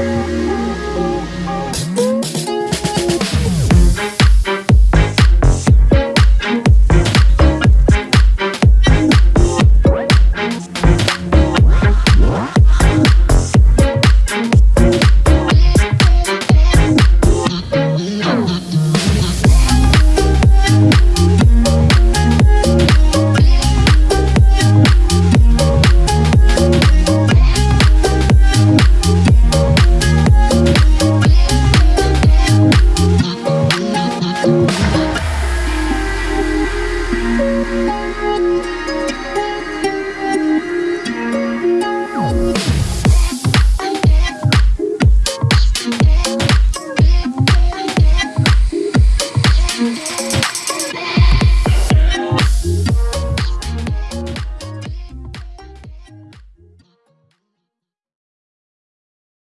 Música